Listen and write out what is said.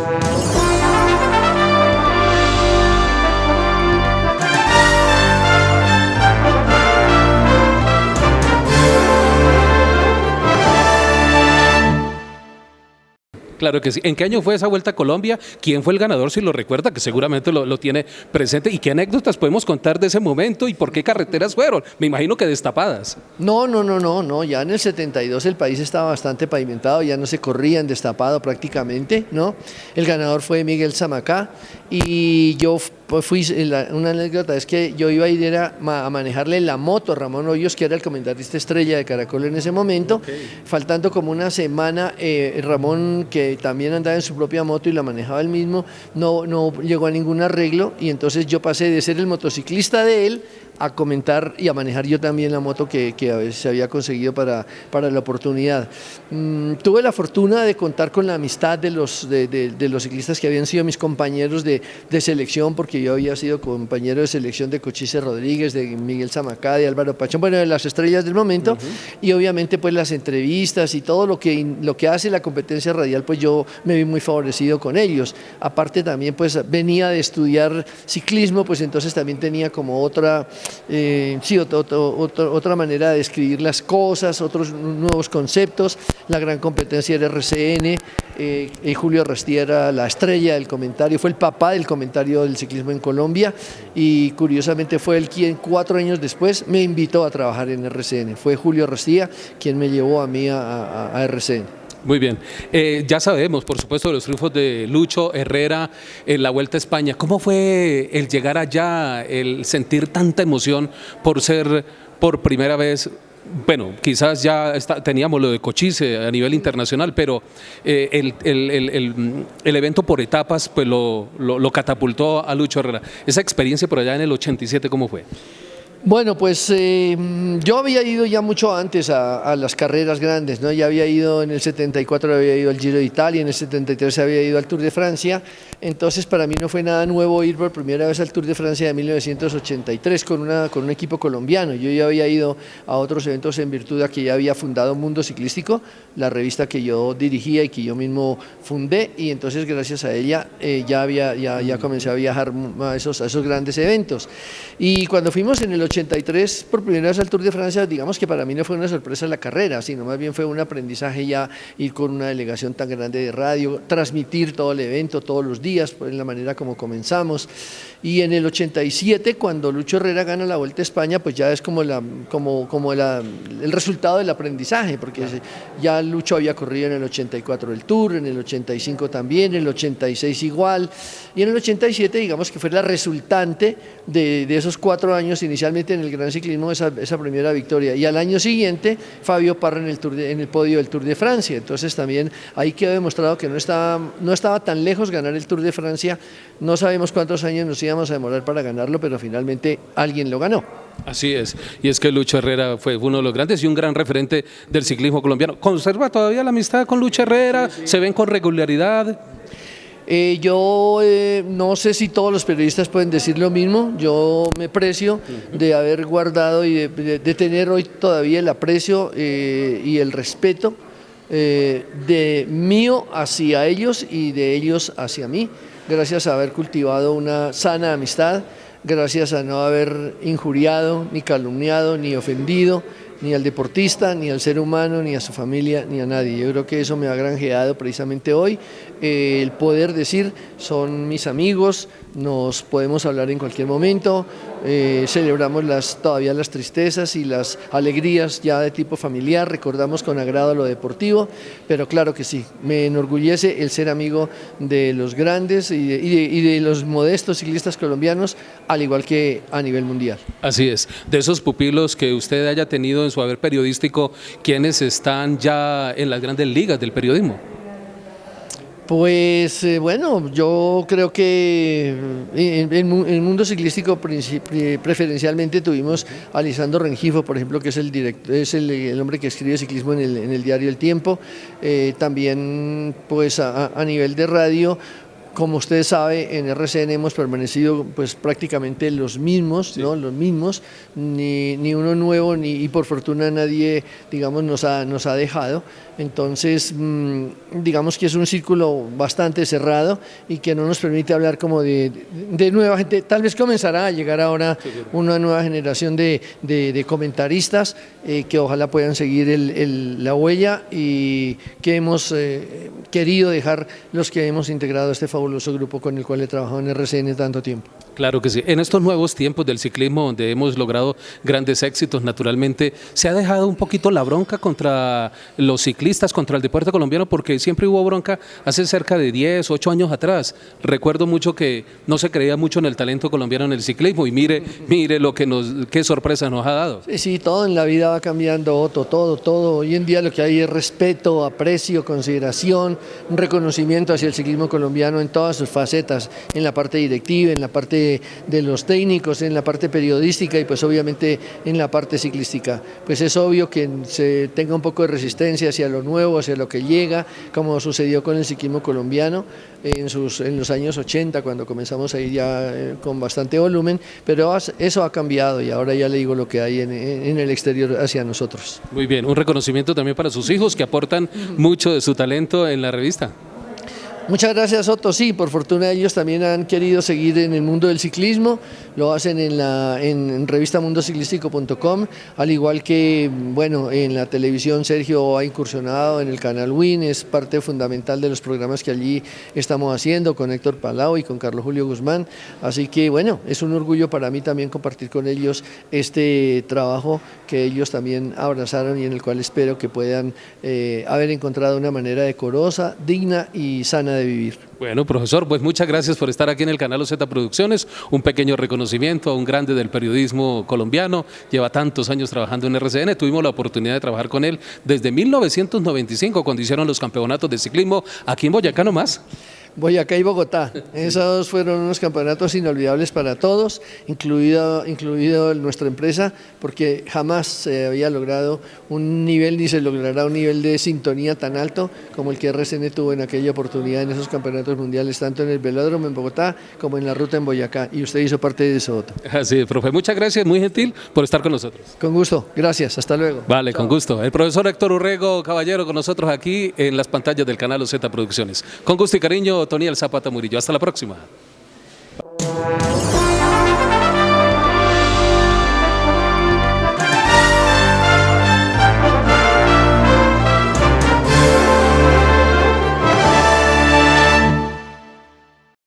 Thank you. Claro que sí. ¿En qué año fue esa vuelta a Colombia? ¿Quién fue el ganador? Si lo recuerda, que seguramente lo, tiene presente. ¿Y qué anécdotas podemos contar de ese momento y por qué carreteras fueron? Me imagino que destapadas. No, no, no, no, no. Ya en el 72 el país estaba bastante pavimentado, ya no se corrían destapado prácticamente, ¿no? El ganador fue Miguel Zamacá y yo pues fui, una anécdota es que yo iba a ir a manejarle la moto a Ramón Hoyos, que era el comentarista estrella de Caracol en ese momento, faltando como una semana, eh, Ramón, que también andaba en su propia moto y la manejaba él mismo, no, no llegó a ningún arreglo y entonces yo pasé de ser el motociclista de él a comentar y a manejar yo también la moto que, que se había conseguido para, para la oportunidad. Mm, tuve la fortuna de contar con la amistad de los, de, de, los ciclistas que habían sido mis compañeros de, de, selección, porque yo había sido compañero de selección de Cochise Rodríguez, de Miguel Zamacá, de Álvaro Pachón, bueno, de las estrellas del momento, y obviamente pues las entrevistas y todo lo que, lo que hace la competencia radial, pues yo me vi muy favorecido con ellos. Aparte también pues venía de estudiar ciclismo, pues entonces también tenía como otra eh, sí, otra manera de escribir las cosas, otros nuevos conceptos. La gran competencia era RCN, eh, y Julio Rastía era la estrella del comentario, fue el papá del comentario del ciclismo en Colombia y curiosamente fue él quien cuatro años después me invitó a trabajar en RCN. Fue Julio Rastía quien me llevó a mí a RCN. Muy bien. Eh, ya sabemos, por supuesto, los triunfos de Lucho Herrera en la Vuelta a España. ¿Cómo fue el llegar allá, el sentir tanta emoción por ser por primera vez bueno, quizás ya teníamos lo de Cochise a nivel internacional, pero eh, el, evento por etapas pues lo, lo, catapultó a Lucho Herrera. Esa experiencia por allá en el 87, ¿cómo fue? Bueno, pues eh, yo había ido ya mucho antes a, las carreras grandes, ¿no? Ya había ido en el 74, había ido al Giro de Italia, en el 73 había ido al Tour de Francia, entonces para mí no fue nada nuevo ir por primera vez al Tour de Francia de 1983 con, una, con un equipo colombiano. Yo ya había ido a otros eventos en virtud de que ya había fundado Mundo Ciclístico, la revista que yo dirigía y que yo mismo fundé, y entonces gracias a ella eh, ya, había, ya, ya comencé a viajar a esos, a esos grandes eventos. Y cuando fuimos en el 83 por primera vez al Tour de Francia, digamos que para mí no fue una sorpresa la carrera, sino más bien fue un aprendizaje ya ir con una delegación tan grande de radio, transmitir todo el evento todos los días, en la manera como comenzamos. Y en el 87, cuando Lucho Herrera gana la Vuelta a España, pues ya es como, la, como, como la, el resultado del aprendizaje, porque ya Lucho había corrido en el 84 el Tour, en el 85 también, en el 86 igual, y en el 87 digamos que fue la resultante de, de esos cuatro años inicialmente en el Gran Ciclismo esa, esa, primera victoria, y al año siguiente Fabio Parra en el, Tour en el podio del Tour de Francia, entonces también ahí quedó demostrado que no estaba, no estaba tan lejos ganar el Tour de Francia, no sabemos cuántos años nos íbamos a demorar para ganarlo, pero finalmente alguien lo ganó. Así es, y es que Lucho Herrera fue uno de los grandes y un gran referente del ciclismo colombiano. ¿Conserva todavía la amistad con Lucho Herrera? ¿Se ven con regularidad? Eh, yo eh, no sé si todos los periodistas pueden decir lo mismo, yo me precio de haber guardado y de, tener hoy todavía el aprecio eh, y el respeto de mío hacia ellos y de ellos hacia mí. Gracias a haber cultivado una sana amistad, gracias a no haber injuriado, ni calumniado, ni ofendido, ni al deportista, ni al ser humano, ni a su familia, ni a nadie. Yo creo que eso me ha granjeado precisamente hoy eh, el poder decir son mis amigos, nos podemos hablar en cualquier momento, eh, celebramos las, todavía las tristezas y las alegrías ya de tipo familiar, recordamos con agrado lo deportivo, pero claro que sí, me enorgullece el ser amigo de los grandes y de, y de los modestos ciclistas colombianos, al igual que a nivel mundial. Así es, de esos pupilos que usted haya tenido en su haber periodístico, ¿quiénes están ya en las grandes ligas del periodismo? Pues eh, bueno, yo creo que eh, en, el mundo ciclístico preferencialmente tuvimos a Lisandro Rengifo, por ejemplo, que es el director, es el, hombre que escribe ciclismo en el, diario El Tiempo. Eh, también pues a, nivel de radio como usted sabe, en RCN hemos permanecido pues prácticamente los mismos, ¿no? Los mismos, ni, ni, uno nuevo, ni y por fortuna nadie, digamos, nos ha, nos ha dejado. Entonces, mmm, digamos que es un círculo bastante cerrado y que no nos permite hablar como de, de nueva gente. Tal vez comenzará a llegar ahora una nueva generación de, de, de comentaristas eh, que ojalá puedan seguir el, el, la huella y que hemos eh, querido dejar los que hemos integrado este fabuloso grupo con el cual he trabajado en RCN tanto tiempo. Claro que sí. En estos nuevos tiempos del ciclismo, donde hemos logrado grandes éxitos, naturalmente, se ha dejado un poquito la bronca contra los ciclistas, contra el deporte colombiano, porque siempre hubo bronca hace cerca de 10, 8 años atrás. Recuerdo mucho que no se creía mucho en el talento colombiano en el ciclismo y mire, mire lo que nos, qué sorpresa nos ha dado. Sí, sí, todo en la vida va cambiando, Otto, todo, todo. Hoy en día lo que hay es respeto, aprecio, consideración, un reconocimiento hacia el ciclismo colombiano en todas sus facetas, en la parte directiva, en la parte de, los técnicos, en la parte periodística y pues obviamente en la parte ciclística. Pues es obvio que se tenga un poco de resistencia hacia lo nuevo, hacia lo que llega, como sucedió con el ciclismo colombiano en, sus, en los años 80, cuando comenzamos a ir ya eh, con bastante volumen, pero eso ha cambiado y ahora ya le digo lo que hay en, en el exterior hacia nosotros. Muy bien, un reconocimiento también para sus hijos que aportan mucho de su talento en la revista. Muchas gracias Otto, sí, por fortuna ellos también han querido seguir en el mundo del ciclismo, lo hacen en la en revistamundociclístico.com, al igual que bueno, en la televisión Sergio ha incursionado en el canal WIN, es parte fundamental de los programas que allí estamos haciendo con Héctor Palau y con Carlos Julio Guzmán, así que bueno, es un orgullo para mí también compartir con ellos este trabajo que ellos también abrazaron y en el cual espero que puedan eh, haber encontrado una manera decorosa, digna y sana de vivir. Bueno, profesor, pues muchas gracias por estar aquí en el canal OZ Producciones, un pequeño reconocimiento a un grande del periodismo colombiano, lleva tantos años trabajando en RCN, tuvimos la oportunidad de trabajar con él desde 1995 cuando hicieron los campeonatos de ciclismo aquí en Boyacá nomás. Boyacá y Bogotá. Esos fueron unos campeonatos inolvidables para todos, incluido, incluido nuestra empresa, porque jamás se había logrado un nivel ni se logrará un nivel de sintonía tan alto como el que RCN tuvo en aquella oportunidad en esos campeonatos mundiales, tanto en el velódromo en Bogotá como en la ruta en Boyacá. Y usted hizo parte de eso. Así es, profe. Muchas gracias, muy gentil por estar con nosotros. Con gusto, gracias. Hasta luego. Vale, Chao. con gusto. El profesor Héctor Urrego Caballero con nosotros aquí en las pantallas del canal OZ Producciones. Con gusto y cariño, Toniel Zapata Murillo. Hasta la próxima.